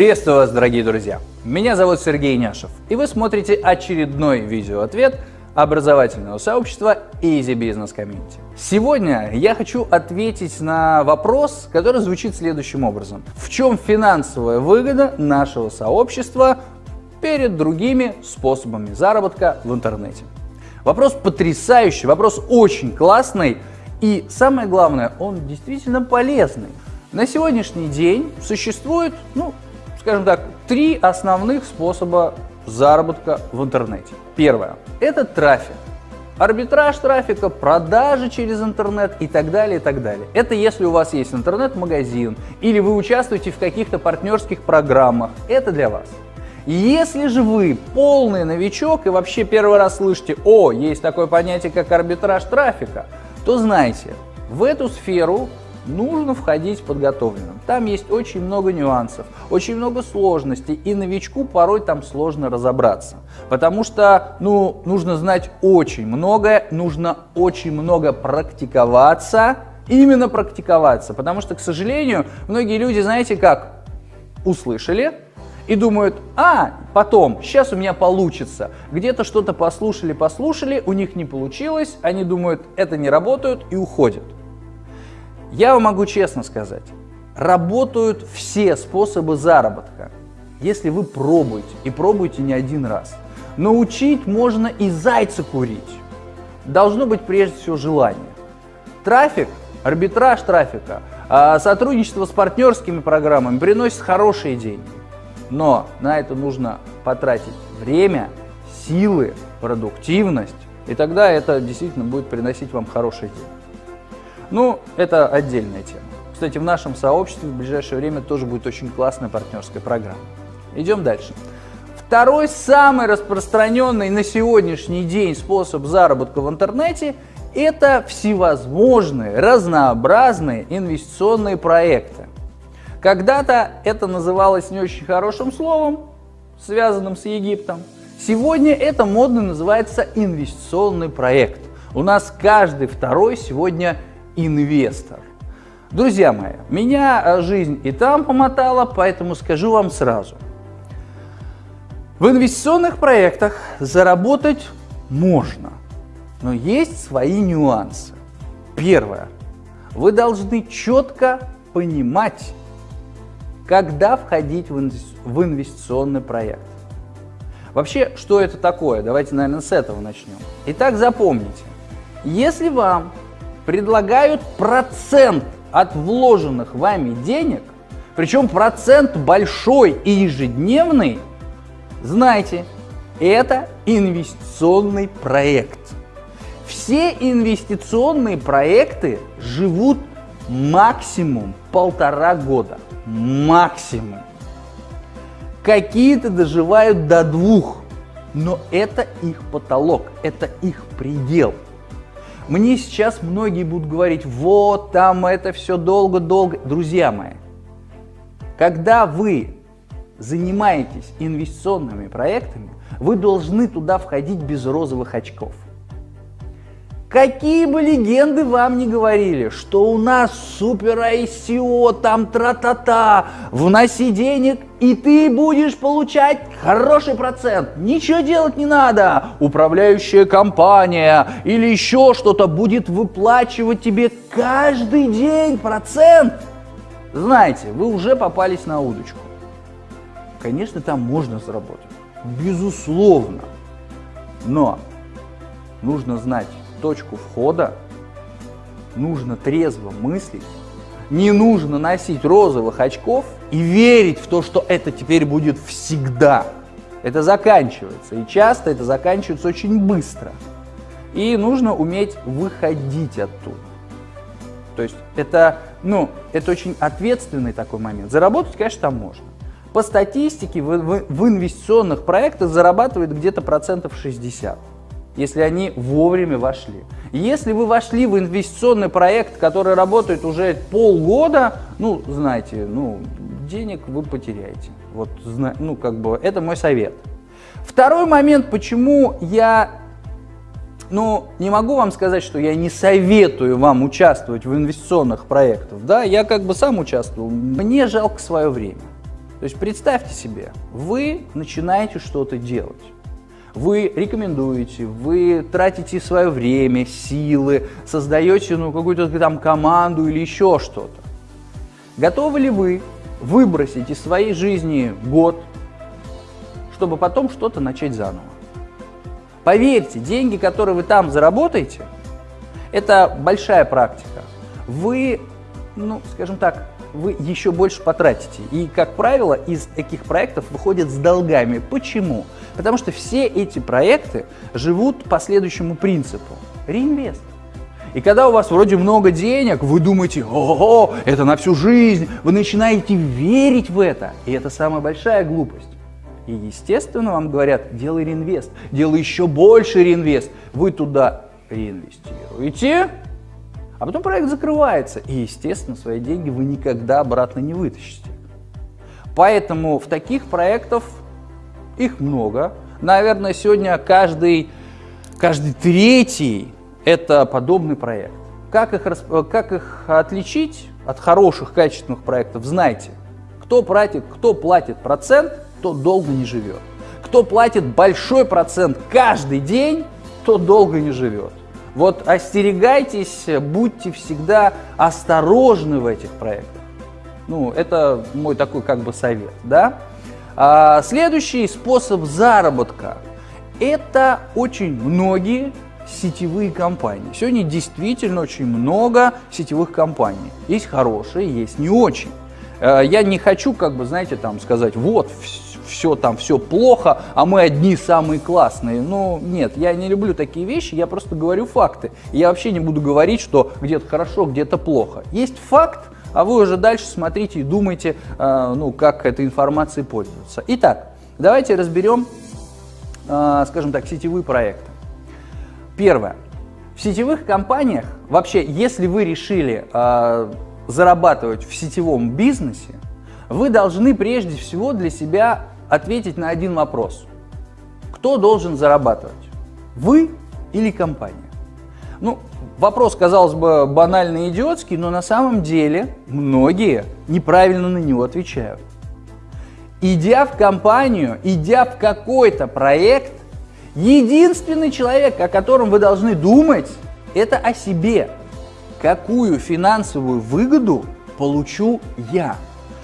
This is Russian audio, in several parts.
Приветствую вас, дорогие друзья! Меня зовут Сергей Няшев, и вы смотрите очередной видеоответ образовательного сообщества Easy Business Community. Сегодня я хочу ответить на вопрос, который звучит следующим образом. В чем финансовая выгода нашего сообщества перед другими способами заработка в интернете? Вопрос потрясающий, вопрос очень классный, и самое главное, он действительно полезный. На сегодняшний день существует, ну, скажем так, три основных способа заработка в интернете. Первое – это трафик. Арбитраж трафика, продажи через интернет и так далее, и так далее. Это если у вас есть интернет-магазин или вы участвуете в каких-то партнерских программах. Это для вас. Если же вы полный новичок и вообще первый раз слышите, о, есть такое понятие, как арбитраж трафика, то знайте, в эту сферу нужно входить подготовленным. Там есть очень много нюансов, очень много сложностей, и новичку порой там сложно разобраться. Потому что ну, нужно знать очень многое, нужно очень много практиковаться, именно практиковаться. Потому что, к сожалению, многие люди, знаете как, услышали, и думают, а, потом, сейчас у меня получится. Где-то что-то послушали, послушали, у них не получилось, они думают, это не работает и уходят. Я вам могу честно сказать, работают все способы заработка, если вы пробуете, и пробуете не один раз. Научить можно и зайца курить. Должно быть прежде всего желание. Трафик, арбитраж трафика, а, сотрудничество с партнерскими программами приносит хорошие деньги. Но на это нужно потратить время, силы, продуктивность, и тогда это действительно будет приносить вам хорошие деньги. Ну, это отдельная тема. Кстати, в нашем сообществе в ближайшее время тоже будет очень классная партнерская программа. Идем дальше. Второй самый распространенный на сегодняшний день способ заработка в интернете – это всевозможные, разнообразные инвестиционные проекты. Когда-то это называлось не очень хорошим словом, связанным с Египтом. Сегодня это модно называется инвестиционный проект. У нас каждый второй сегодня инвестор. Друзья мои, меня э, жизнь и там помотала, поэтому скажу вам сразу. В инвестиционных проектах заработать можно, но есть свои нюансы. Первое. Вы должны четко понимать, когда входить в инвестиционный проект. Вообще, что это такое? Давайте, наверное, с этого начнем. Итак, запомните, если вам предлагают процент от вложенных вами денег, причем процент большой и ежедневный, знайте, это инвестиционный проект. Все инвестиционные проекты живут максимум полтора года. Максимум. Какие-то доживают до двух, но это их потолок, это их предел. Мне сейчас многие будут говорить, вот там это все долго-долго. Друзья мои, когда вы занимаетесь инвестиционными проектами, вы должны туда входить без розовых очков. Какие бы легенды вам не говорили, что у нас супер ICO, там тра-та-та, вноси денег, и ты будешь получать хороший процент. Ничего делать не надо. Управляющая компания или еще что-то будет выплачивать тебе каждый день процент. Знаете, вы уже попались на удочку. Конечно, там можно заработать. Безусловно. Но нужно знать, точку входа, нужно трезво мыслить, не нужно носить розовых очков и верить в то, что это теперь будет всегда. Это заканчивается, и часто это заканчивается очень быстро. И нужно уметь выходить оттуда. То есть это, ну, это очень ответственный такой момент. Заработать, конечно, там можно. По статистике в, в, в инвестиционных проектах зарабатывает где-то процентов 60 если они вовремя вошли. Если вы вошли в инвестиционный проект, который работает уже полгода, ну, знаете, ну, денег вы потеряете. Вот, ну, как бы, это мой совет. Второй момент, почему я, ну, не могу вам сказать, что я не советую вам участвовать в инвестиционных проектах, да, я как бы сам участвовал, мне жалко свое время. То есть представьте себе, вы начинаете что-то делать. Вы рекомендуете, вы тратите свое время, силы, создаете ну, какую-то там команду или еще что-то. Готовы ли вы выбросить из своей жизни год, чтобы потом что-то начать заново? Поверьте, деньги, которые вы там заработаете, это большая практика. Вы, ну, скажем так, вы еще больше потратите. И, как правило, из таких проектов выходят с долгами. Почему? Потому что все эти проекты живут по следующему принципу. Реинвест. И когда у вас вроде много денег, вы думаете, ого, это на всю жизнь, вы начинаете верить в это. И это самая большая глупость. И, естественно, вам говорят, делай реинвест, делай еще больше реинвест. Вы туда реинвестируете, а потом проект закрывается, и, естественно, свои деньги вы никогда обратно не вытащите. Поэтому в таких проектах их много. Наверное, сегодня каждый, каждый третий – это подобный проект. Как их, как их отличить от хороших, качественных проектов, знаете. Кто платит, кто платит процент, тот долго не живет. Кто платит большой процент каждый день, тот долго не живет. Вот остерегайтесь, будьте всегда осторожны в этих проектах. Ну, это мой такой как бы совет, да. А, следующий способ заработка – это очень многие сетевые компании. Сегодня действительно очень много сетевых компаний. Есть хорошие, есть не очень. А, я не хочу, как бы, знаете, там сказать, вот, все там, все плохо, а мы одни самые классные. Ну, нет, я не люблю такие вещи, я просто говорю факты. Я вообще не буду говорить, что где-то хорошо, где-то плохо. Есть факт, а вы уже дальше смотрите и думайте, э, ну, как этой информацией пользоваться. Итак, давайте разберем, э, скажем так, сетевые проекты. Первое. В сетевых компаниях, вообще, если вы решили э, зарабатывать в сетевом бизнесе, вы должны прежде всего для себя ответить на один вопрос. Кто должен зарабатывать? Вы или компания? Ну, вопрос, казалось бы, банальный идиотский, но на самом деле многие неправильно на него отвечают. Идя в компанию, идя в какой-то проект, единственный человек, о котором вы должны думать, это о себе. Какую финансовую выгоду получу я?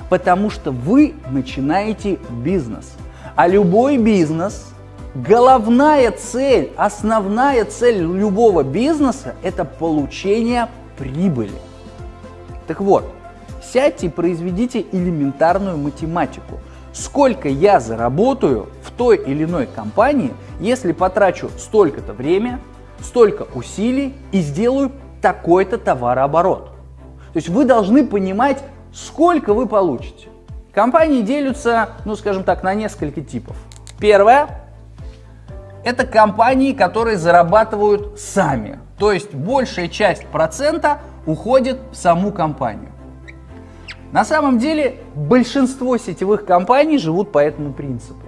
потому что вы начинаете бизнес. А любой бизнес, головная цель, основная цель любого бизнеса – это получение прибыли. Так вот, сядьте и произведите элементарную математику. Сколько я заработаю в той или иной компании, если потрачу столько-то время, столько усилий и сделаю такой-то товарооборот. То есть вы должны понимать сколько вы получите. Компании делятся, ну скажем так, на несколько типов. Первое – это компании, которые зарабатывают сами. То есть большая часть процента уходит в саму компанию. На самом деле большинство сетевых компаний живут по этому принципу.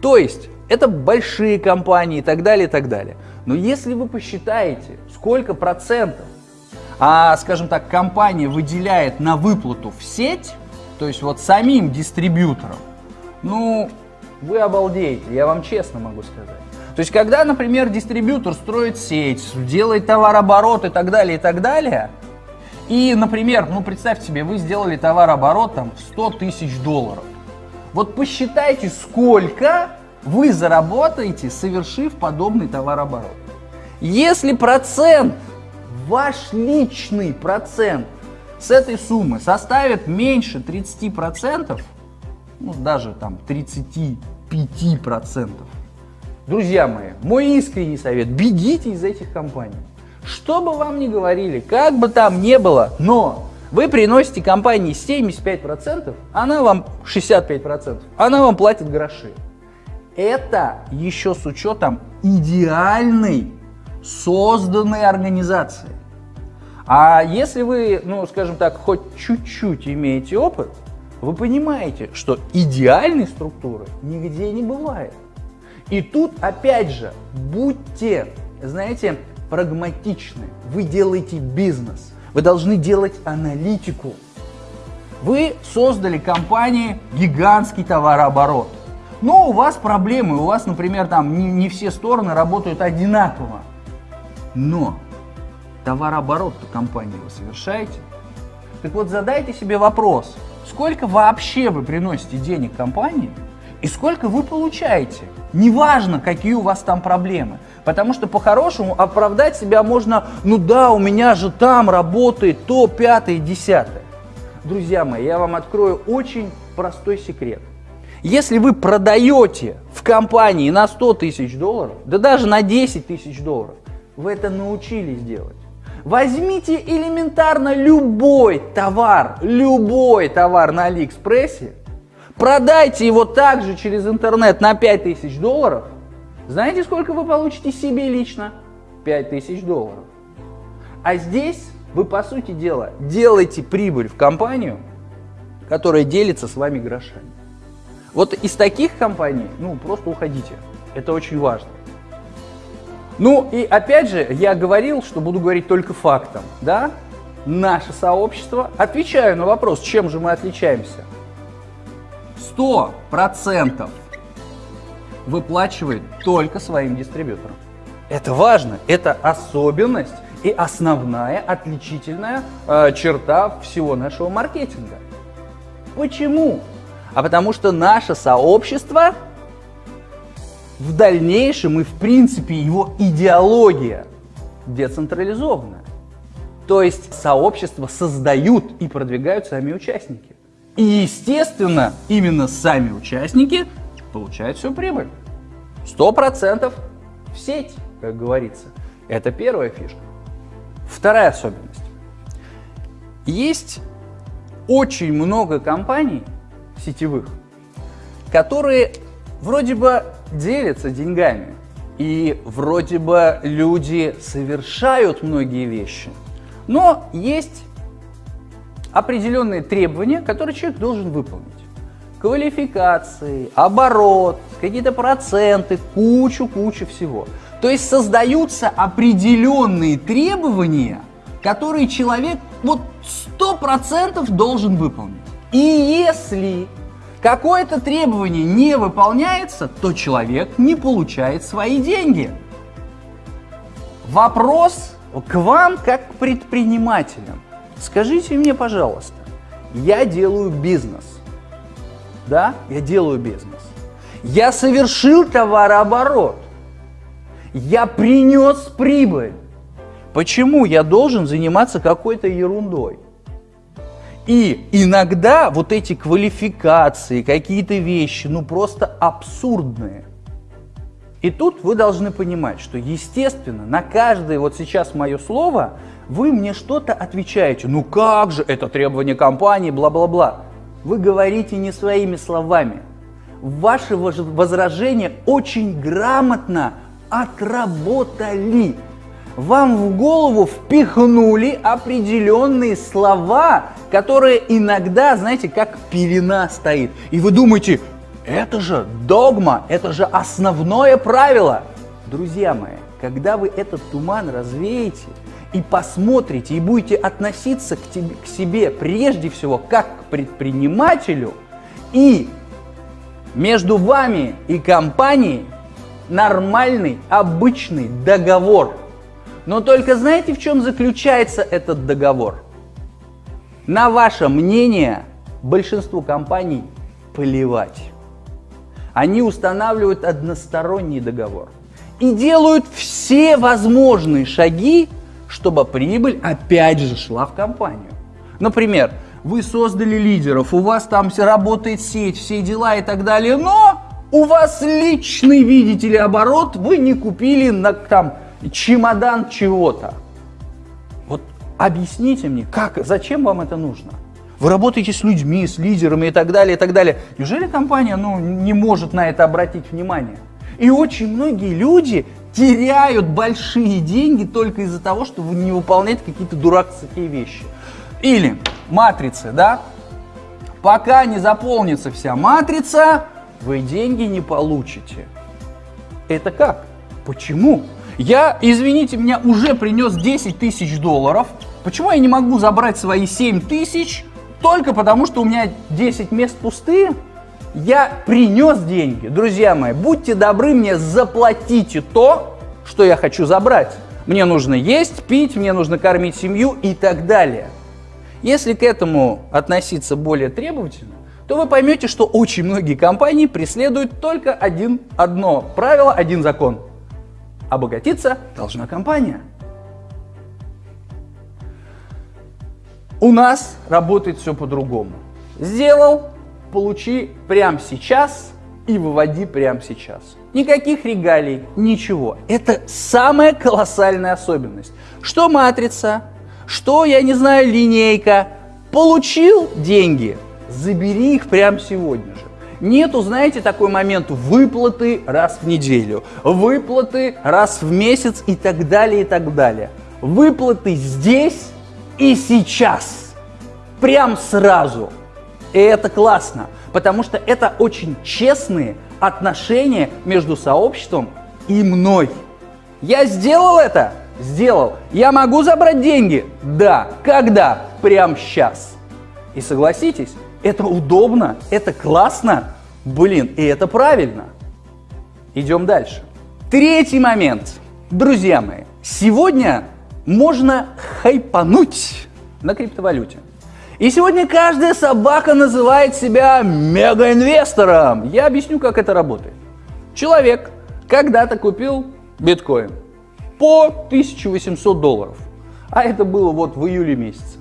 То есть это большие компании и так далее, и так далее. Но если вы посчитаете, сколько процентов а, скажем так, компания выделяет на выплату в сеть, то есть вот самим дистрибьюторам, ну, вы обалдеете, я вам честно могу сказать. То есть, когда, например, дистрибьютор строит сеть, делает товарооборот и так далее, и так далее, и, например, ну, представьте себе, вы сделали товарооборот там 100 тысяч долларов. Вот посчитайте, сколько вы заработаете, совершив подобный товарооборот. Если процент ваш личный процент с этой суммы составит меньше 30%, ну даже там 35%, друзья мои, мой искренний совет, бегите из этих компаний. Что бы вам ни говорили, как бы там ни было, но вы приносите компании 75%, она вам 65%, она вам платит гроши. Это еще с учетом идеальной созданной организации. А если вы, ну, скажем так, хоть чуть-чуть имеете опыт, вы понимаете, что идеальной структуры нигде не бывает. И тут, опять же, будьте, знаете, прагматичны. Вы делаете бизнес, вы должны делать аналитику. Вы создали компании гигантский товарооборот. Но у вас проблемы, у вас, например, там не, не все стороны работают одинаково. Но товарооборот компании вы совершаете. Так вот, задайте себе вопрос, сколько вообще вы приносите денег компании и сколько вы получаете. Неважно, какие у вас там проблемы. Потому что по-хорошему оправдать себя можно, ну да, у меня же там работает то, пятое, десятое. Друзья мои, я вам открою очень простой секрет. Если вы продаете в компании на 100 тысяч долларов, да даже на 10 тысяч долларов, вы это научились делать. Возьмите элементарно любой товар, любой товар на Алиэкспрессе, продайте его также через интернет на 5000 долларов. Знаете, сколько вы получите себе лично? 5000 долларов. А здесь вы, по сути дела, делаете прибыль в компанию, которая делится с вами грошами. Вот из таких компаний, ну, просто уходите. Это очень важно. Ну и опять же, я говорил, что буду говорить только фактом, да? Наше сообщество, отвечаю на вопрос, чем же мы отличаемся. 100% выплачивает только своим дистрибьюторам. Это важно, это особенность и основная отличительная э, черта всего нашего маркетинга. Почему? А потому что наше сообщество в дальнейшем и в принципе его идеология децентрализованная. То есть сообщество создают и продвигают сами участники. И естественно, именно сами участники получают всю прибыль. Сто процентов в сеть, как говорится. Это первая фишка. Вторая особенность. Есть очень много компаний сетевых, которые вроде бы делятся деньгами. И вроде бы люди совершают многие вещи. Но есть определенные требования, которые человек должен выполнить. Квалификации, оборот, какие-то проценты, кучу-кучу всего. То есть создаются определенные требования, которые человек вот 100% должен выполнить. И если какое-то требование не выполняется, то человек не получает свои деньги. Вопрос к вам как к предпринимателям. Скажите мне, пожалуйста, я делаю бизнес. Да, я делаю бизнес. Я совершил товарооборот. Я принес прибыль. Почему я должен заниматься какой-то ерундой? И иногда вот эти квалификации, какие-то вещи, ну просто абсурдные. И тут вы должны понимать, что естественно на каждое вот сейчас мое слово вы мне что-то отвечаете. Ну как же, это требование компании, бла-бла-бла. Вы говорите не своими словами. Ваши возражения очень грамотно отработали вам в голову впихнули определенные слова, которые иногда, знаете, как пелена стоит. И вы думаете, это же догма, это же основное правило. Друзья мои, когда вы этот туман развеете и посмотрите, и будете относиться к, тебе, к себе прежде всего как к предпринимателю, и между вами и компанией нормальный, обычный договор – но только знаете, в чем заключается этот договор? На ваше мнение большинству компаний плевать. Они устанавливают односторонний договор и делают все возможные шаги, чтобы прибыль опять же шла в компанию. Например, вы создали лидеров, у вас там работает сеть, все дела и так далее, но у вас личный, видите ли, оборот, вы не купили на, там, чемодан чего-то. Вот объясните мне, как, зачем вам это нужно? Вы работаете с людьми, с лидерами и так далее, и так далее. Неужели компания ну, не может на это обратить внимание? И очень многие люди теряют большие деньги только из-за того, что вы не выполняете какие-то дурацкие вещи. Или матрицы, да? Пока не заполнится вся матрица, вы деньги не получите. Это как? Почему? Я, извините меня, уже принес 10 тысяч долларов. Почему я не могу забрать свои 7 тысяч только потому, что у меня 10 мест пустые, я принес деньги. Друзья мои, будьте добры, мне заплатите то, что я хочу забрать. Мне нужно есть, пить, мне нужно кормить семью и так далее. Если к этому относиться более требовательно, то вы поймете, что очень многие компании преследуют только один, одно правило, один закон. Обогатиться должна компания. У нас работает все по-другому. Сделал, получи прямо сейчас и выводи прямо сейчас. Никаких регалий, ничего. Это самая колоссальная особенность. Что матрица, что, я не знаю, линейка. Получил деньги, забери их прямо сегодня же. Нету, знаете, такой момент выплаты раз в неделю, выплаты раз в месяц и так далее, и так далее. Выплаты здесь и сейчас. Прям сразу. И это классно, потому что это очень честные отношения между сообществом и мной. Я сделал это? Сделал. Я могу забрать деньги? Да. Когда? Прям сейчас. И согласитесь, это удобно, это классно, блин, и это правильно. Идем дальше. Третий момент. Друзья мои, сегодня можно хайпануть на криптовалюте. И сегодня каждая собака называет себя мегаинвестором. Я объясню, как это работает. Человек когда-то купил биткоин по 1800 долларов. А это было вот в июле месяце.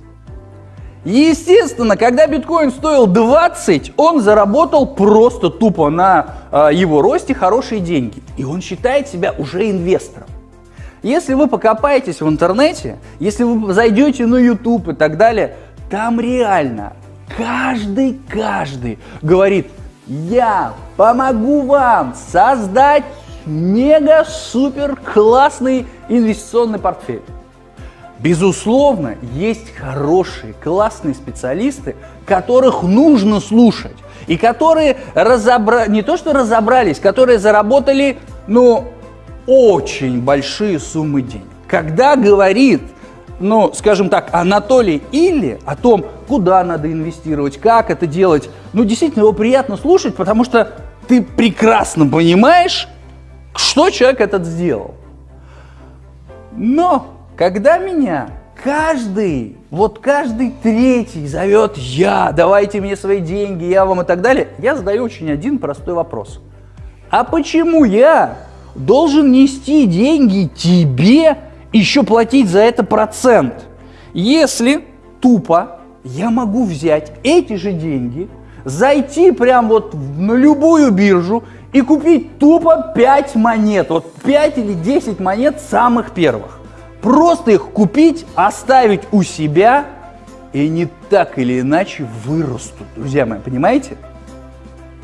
Естественно, когда биткоин стоил 20, он заработал просто тупо на э, его росте хорошие деньги. И он считает себя уже инвестором. Если вы покопаетесь в интернете, если вы зайдете на YouTube и так далее, там реально каждый, каждый говорит, я помогу вам создать мега-супер классный инвестиционный портфель. Безусловно, есть хорошие, классные специалисты, которых нужно слушать. И которые разобра... не то что разобрались, которые заработали, ну, очень большие суммы денег. Когда говорит ну, скажем так, Анатолий Или о том, куда надо инвестировать, как это делать, ну, действительно его приятно слушать, потому что ты прекрасно понимаешь, что человек этот сделал. Но, когда меня каждый, вот каждый третий зовет «я», «давайте мне свои деньги», «я вам» и так далее, я задаю очень один простой вопрос. А почему я должен нести деньги тебе, еще платить за это процент. Если тупо я могу взять эти же деньги, зайти прям вот на любую биржу и купить тупо 5 монет, вот 5 или 10 монет самых первых. Просто их купить, оставить у себя, и они так или иначе вырастут, друзья мои, понимаете?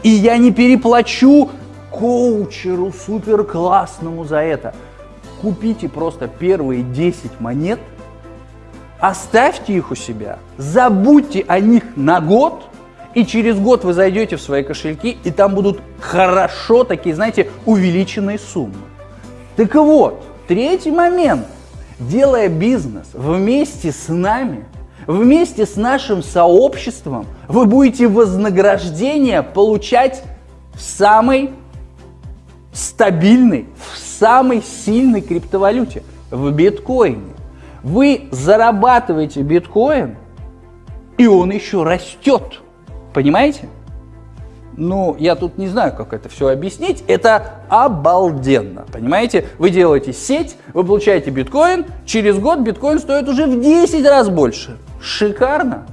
И я не переплачу коучеру супер классному за это купите просто первые 10 монет, оставьте их у себя, забудьте о них на год, и через год вы зайдете в свои кошельки, и там будут хорошо такие, знаете, увеличенные суммы. Так вот, третий момент. Делая бизнес вместе с нами, вместе с нашим сообществом, вы будете вознаграждение получать в самой стабильной, в самой сильной криптовалюте, в биткоине. Вы зарабатываете биткоин, и он еще растет. Понимаете? Ну, я тут не знаю, как это все объяснить. Это обалденно. Понимаете? Вы делаете сеть, вы получаете биткоин, через год биткоин стоит уже в 10 раз больше. Шикарно.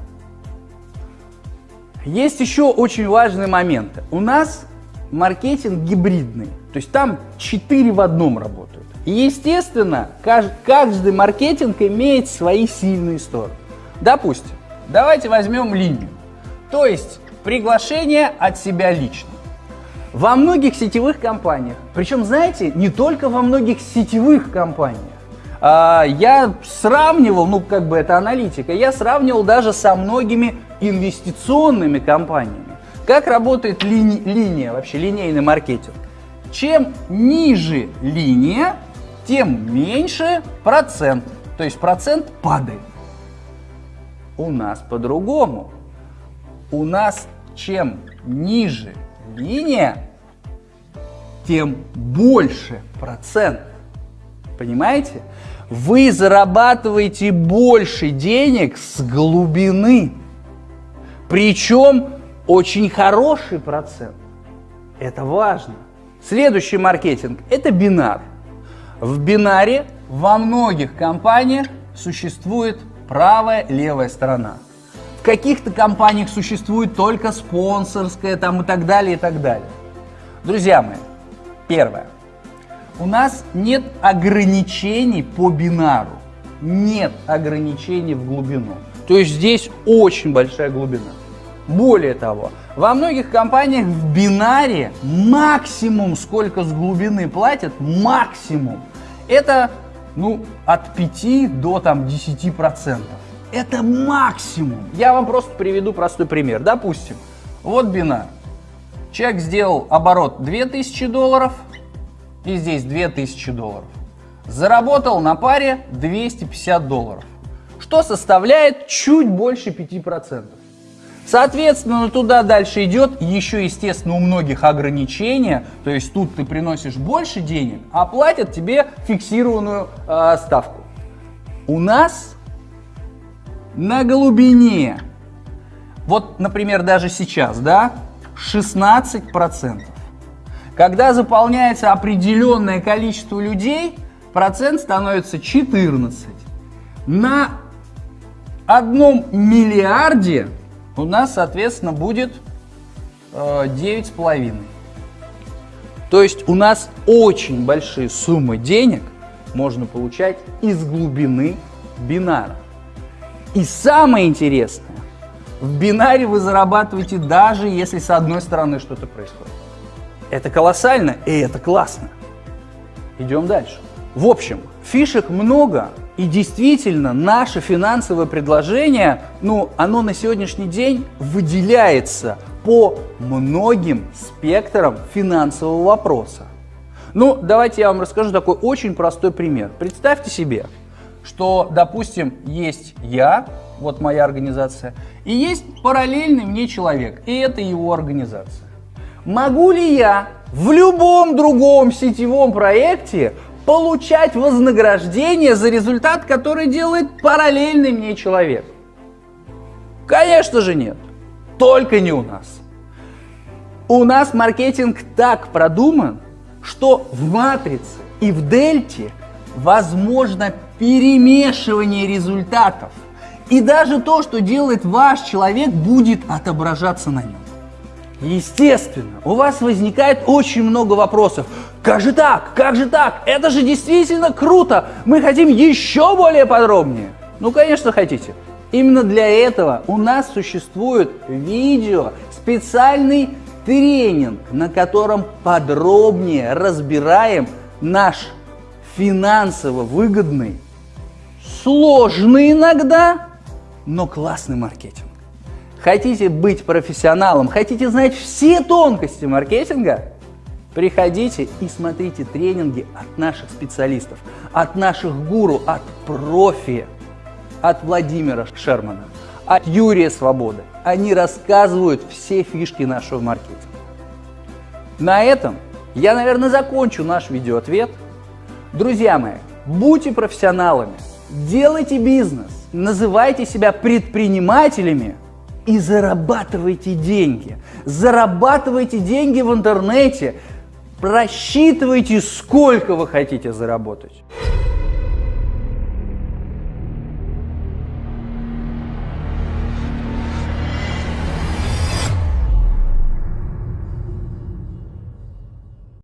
Есть еще очень важные моменты. У нас маркетинг гибридный. То есть там 4 в одном работают. И естественно, каждый маркетинг имеет свои сильные стороны. Допустим, давайте возьмем линию. То есть приглашение от себя лично. Во многих сетевых компаниях, причем, знаете, не только во многих сетевых компаниях, а, я сравнивал, ну как бы это аналитика, я сравнивал даже со многими инвестиционными компаниями. Как работает лини линия, вообще линейный маркетинг? Чем ниже линия, тем меньше процент. То есть процент падает. У нас по-другому. у нас чем ниже линия, тем больше процент. Понимаете? Вы зарабатываете больше денег с глубины. Причем очень хороший процент. Это важно. Следующий маркетинг – это бинар. В бинаре во многих компаниях существует правая, левая сторона. В каких-то компаниях существует только спонсорская там и так далее, и так далее. Друзья мои, первое. У нас нет ограничений по бинару. Нет ограничений в глубину. То есть здесь очень большая глубина. Более того, во многих компаниях в бинаре максимум, сколько с глубины платят, максимум, это ну, от 5 до там, 10 процентов. Это максимум. Я вам просто приведу простой пример. Допустим, вот бинар. Человек сделал оборот 2000 долларов, и здесь 2000 долларов. Заработал на паре 250 долларов, что составляет чуть больше 5%. Соответственно, туда дальше идет еще, естественно, у многих ограничения, то есть тут ты приносишь больше денег, а платят тебе фиксированную э, ставку. У нас на глубине, вот, например, даже сейчас, да, 16%. Когда заполняется определенное количество людей, процент становится 14. На одном миллиарде у нас, соответственно, будет э, 9,5. То есть у нас очень большие суммы денег можно получать из глубины бинара. И самое интересное, в бинаре вы зарабатываете даже если с одной стороны что-то происходит. Это колоссально и это классно. Идем дальше. В общем, фишек много, и действительно наше финансовое предложение, ну, оно на сегодняшний день выделяется по многим спектрам финансового вопроса. Ну, давайте я вам расскажу такой очень простой пример. Представьте себе, что, допустим, есть я, вот моя организация, и есть параллельный мне человек, и это его организация. Могу ли я в любом другом сетевом проекте получать вознаграждение за результат, который делает параллельный мне человек? Конечно же нет. Только не у нас. У нас маркетинг так продуман, что в матрице и в дельте возможно перемешивание результатов. И даже то, что делает ваш человек, будет отображаться на нем. Естественно, у вас возникает очень много вопросов. Как же так? Как же так? Это же действительно круто! Мы хотим еще более подробнее. Ну, конечно, хотите. Именно для этого у нас существует видео, специальный тренинг, на котором подробнее разбираем наш финансово выгодный, сложный иногда, но классный маркетинг. Хотите быть профессионалом, хотите знать все тонкости маркетинга? Приходите и смотрите тренинги от наших специалистов, от наших гуру, от профи, от Владимира Шермана, от Юрия Свободы. Они рассказывают все фишки нашего маркетинга. На этом я, наверное, закончу наш видеоответ. Друзья мои, будьте профессионалами, делайте бизнес, называйте себя предпринимателями – и зарабатывайте деньги. Зарабатывайте деньги в интернете. Просчитывайте, сколько вы хотите заработать.